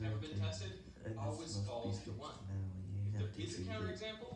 never been tested, always falls to one. If there is a counterexample,